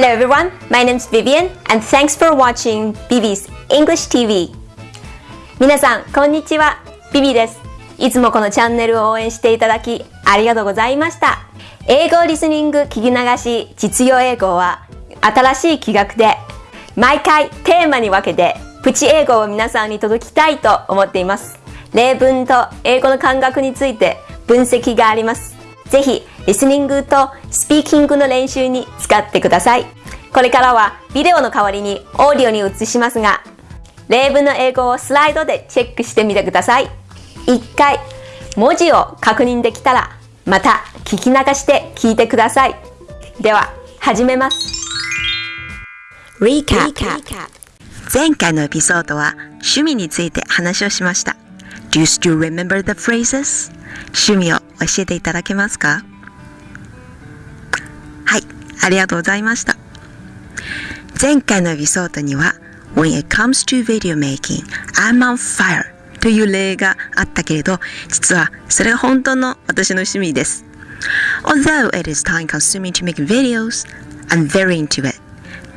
Hello everyone, my name is Vivian and thanks for watching Vivi's English TV 皆さん、こんにちは。ビビです。いつもこのチャンネルを応援していただきありがとうございました。英語リスニング聞き流し実用英語は新しい企画で毎回テーマに分けてプチ英語を皆さんに届きたいと思っています。例文と英語の感覚について分析があります。ぜひ、リスニングとスピーキングの練習に使ってください。これからはビデオの代わりにオーディオに移しますが、例文の英語をスライドでチェックしてみてください。一回、文字を確認できたら、また聞き流して聞いてください。では、始めます。Recap 前回のエピソードは趣味について話をしました。Do you still remember the phrases? 趣味を教えていただけますか？はい、ありがとうございました。前回のエピソードには When it comes to video making, I'm on fire という例があったけれど、実はそれが本当の私の趣味です。Although it is time consuming to make videos, I'm very into it.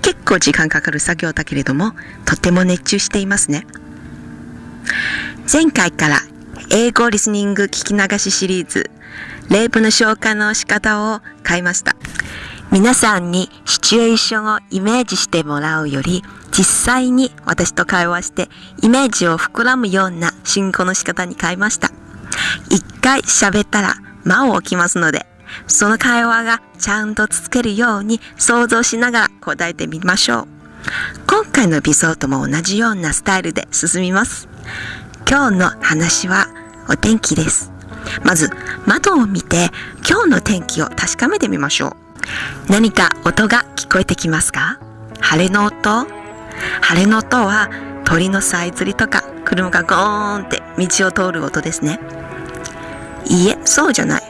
結構時間かかる作業だけれども、とても熱中していますね。前回から英語リスニング聞き流しシリーズ、例文の消化の仕方を変えました。皆さんにシチュエーションをイメージしてもらうより、実際に私と会話してイメージを膨らむような進行の仕方に変えました。一回喋ったら間を置きますので、その会話がちゃんと続けるように想像しながら答えてみましょう。今回のエピソードも同じようなスタイルで進みます。今日の話はお天気です。まず窓を見て今日の天気を確かめてみましょう。何か音が聞こえてきますか？晴れの音？晴れの音は鳥のさえずりとか車がゴーンって道を通る音ですね。いいえ、そうじゃない。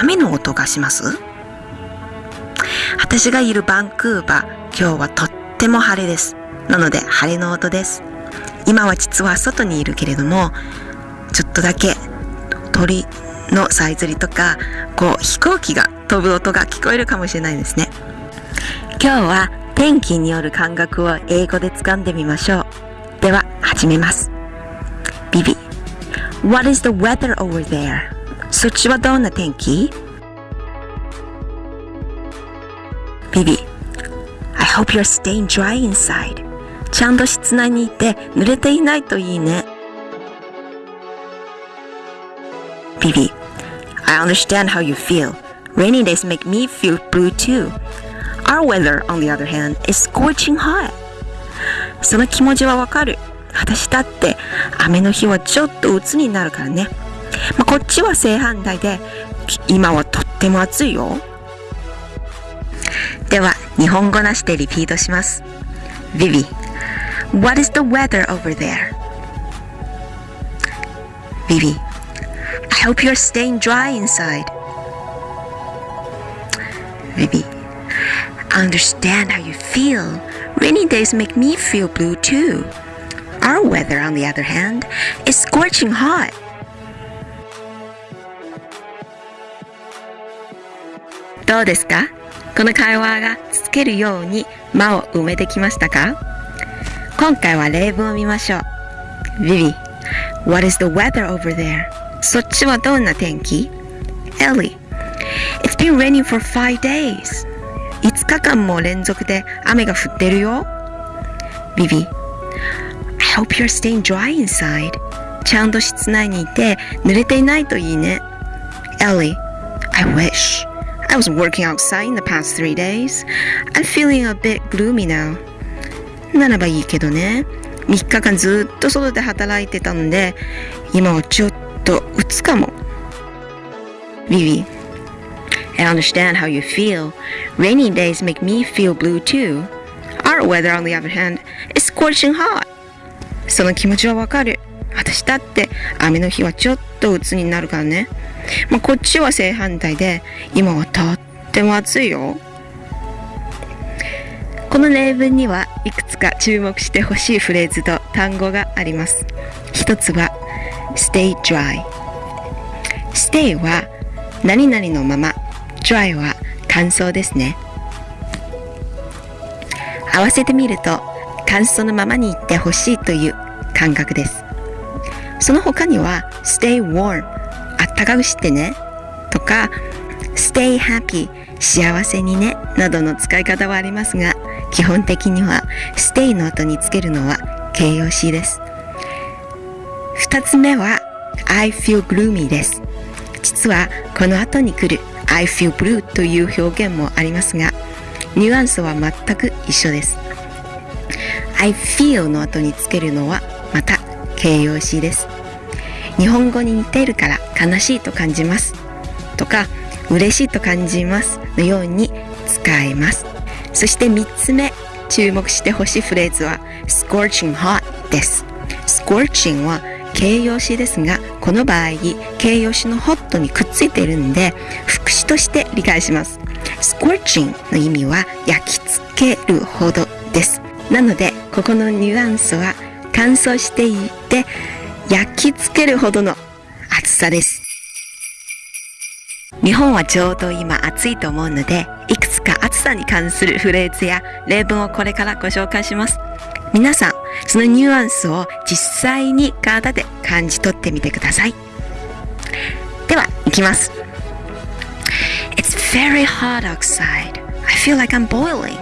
雨の音がします？私がいるバンクーバー、今日はとっても晴れです。なので晴れの音です。今は実は外にいるけれども、ちょっとだけ鳥のさえずりとか、こう飛行機が飛ぶ音が聞こえるかもしれないですね。今日は天気による感覚を英語で掴んでみましょう。では始めます。ビビ。What is the weather over there? そっちはどんな天気？ビビ I hope you're staying dry inside ちゃんと室内にいて濡れていないといいねビビ I understand how you feel Rainy days make me feel blue too Our weather, on the other hand, is scorching hot その気持ちはわかる私だって雨の日はちょっと鬱になるからねまあ、こっちは正反対で、今はとっても暑いよ。では、日本語なしでリピートします。Vivi, what is the weather over there? Vivi, I hope you're staying dry inside. Vivi, I understand how you feel. Rainy days make me feel blue too. Our weather, on the other hand, is scorching hot. どうですかこの会話がつけるように間を埋めてきましたか今回は例文を見ましょう。Vivi, what is the weather over there? そっちはどんな天気 ?Ellie, been raining for five days. 5日間も連続で雨が降ってるよ。Vivi, I hope you're staying dry inside. ちゃんと室内にいて濡れていないといいね。Ellie, I wish. I was working outside in the past three days. I'm feeling a bit gloomy now. ならばいいけどね。3日間ずっと外で働いてたんで、今はちょっとうつかも。Vivi, I understand how you feel. Rainy days make me feel blue too. Our weather, on the other hand, is scorching hot. その気持ちはわかる。私だって雨の日はちょっと鬱になるからね。まあ、こっちは正反対で、今はとっても暑いよ。この例文にはいくつか注目してほしいフレーズと単語があります。一つは stay dry。stay は何々のまま、dry は乾燥ですね。合わせてみると感想のままに言ってほしいという感覚です。その他には stay warm あったかくしてねとか stay happy 幸せにねなどの使い方はありますが基本的には stay の後につけるのは形容詞です。二つ目は I feel gloomy です。実はこの後に来る I feel blue という表現もありますがニュアンスは全く一緒です。I feel の後につけるのはまた形容詞です。日本語に似ているから悲しいと感じます。とか嬉しいと感じますのように使えます。そして3つ目注目してほしいフレーズは scorching hot です。scorching は形容詞ですがこの場合形容詞の hot にくっついているんで副詞として理解します。scorching の意味は焼き付けるほどです。なのでここのニュアンスは乾燥していて焼き付けるほどの暑さです。日本はちょうど今暑いと思うのでいくつか暑さに関するフレーズや例文をこれからご紹介します。皆さんそのニュアンスを実際に体で感じ取ってみてくださいでは行きます It's very hot outside I feel like I'm boiling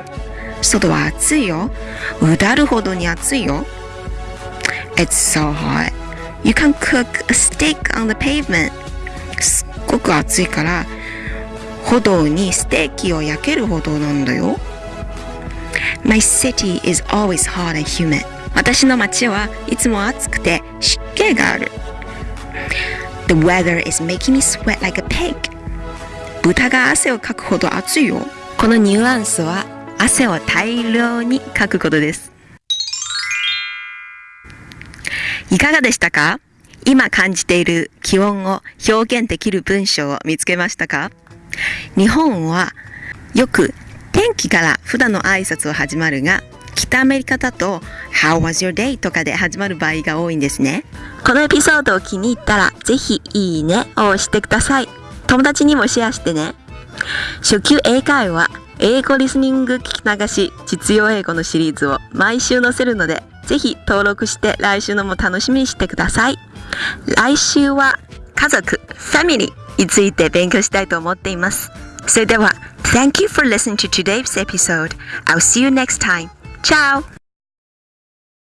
外は暑いようだるほどに暑いよ It's so hot You can cook a steak on the pavement すっごく暑いから歩道にステーキを焼けるほどなんだよ My city is always hot and humid 私の街はいつも暑くて湿気がある。The weather is making me sweat like a pig. 豚が汗をかくほど暑いよ。このニュアンスは汗を大量にかくことです。いかがでしたか？今感じている気温を表現できる文章を見つけましたか？日本はよく天気から普段の挨拶を始まるが北アメリカだと How was your day? とかで始まる場合が多いんですねこのエピソードを気に入ったらぜひいいねを押してください友達にもシェアしてね初級英会話英語リスニング聞き流し実用英語のシリーズを毎週載せるのでぜひ登録して来週のも楽しみにしてください来週は家族、ファミリーについて勉強したいと思っていますそれでは Thank you for listening to today's episode. I'll see you next time. Tchau!